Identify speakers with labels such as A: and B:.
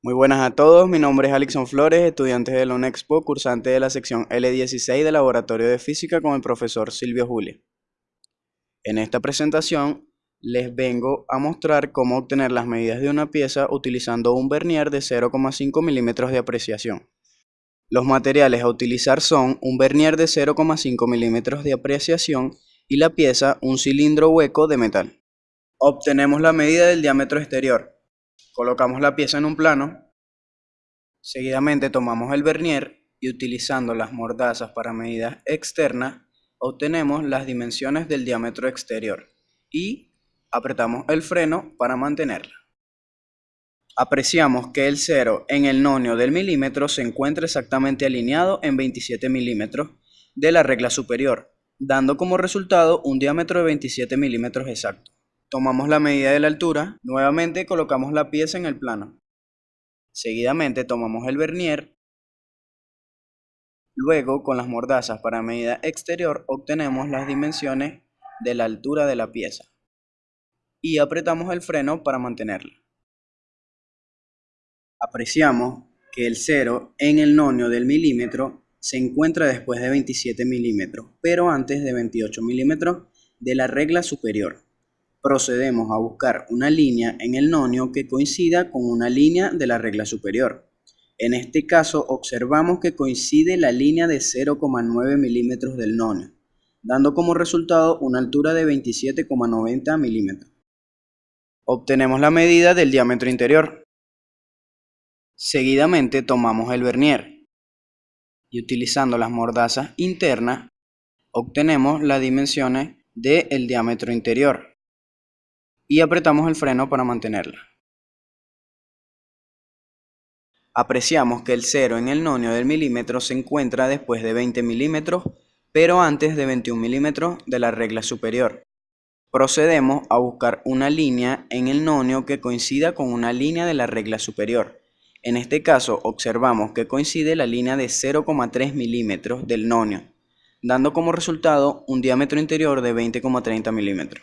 A: Muy buenas a todos, mi nombre es Alixon Flores, estudiante de la UNEXPO, cursante de la sección L16 del Laboratorio de Física con el profesor Silvio Juli. En esta presentación les vengo a mostrar cómo obtener las medidas de una pieza utilizando un vernier de 0,5 milímetros de apreciación. Los materiales a utilizar son un vernier de 0,5 milímetros de apreciación y la pieza un cilindro hueco de metal. Obtenemos la medida del diámetro exterior, Colocamos la pieza en un plano, seguidamente tomamos el vernier y utilizando las mordazas para medidas externas, obtenemos las dimensiones del diámetro exterior y apretamos el freno para mantenerla. Apreciamos que el cero en el nonio del milímetro se encuentra exactamente alineado en 27 milímetros de la regla superior, dando como resultado un diámetro de 27 milímetros exacto. Tomamos la medida de la altura, nuevamente colocamos la pieza en el plano. Seguidamente tomamos el vernier. Luego, con las mordazas para medida exterior, obtenemos las dimensiones de la altura de la pieza. Y apretamos el freno para mantenerla. Apreciamos que el cero en el nonio del milímetro se encuentra después de 27 milímetros, pero antes de 28 milímetros de la regla superior procedemos a buscar una línea en el nonio que coincida con una línea de la regla superior. En este caso observamos que coincide la línea de 0,9 milímetros del nonio, dando como resultado una altura de 27,90 milímetros. Obtenemos la medida del diámetro interior. Seguidamente tomamos el vernier y utilizando las mordazas internas obtenemos las dimensiones del diámetro interior y apretamos el freno para mantenerla. Apreciamos que el cero en el nonio del milímetro se encuentra después de 20 milímetros, pero antes de 21 milímetros de la regla superior. Procedemos a buscar una línea en el nonio que coincida con una línea de la regla superior. En este caso observamos que coincide la línea de 0,3 milímetros del nonio, dando como resultado un diámetro interior de 20,30 milímetros.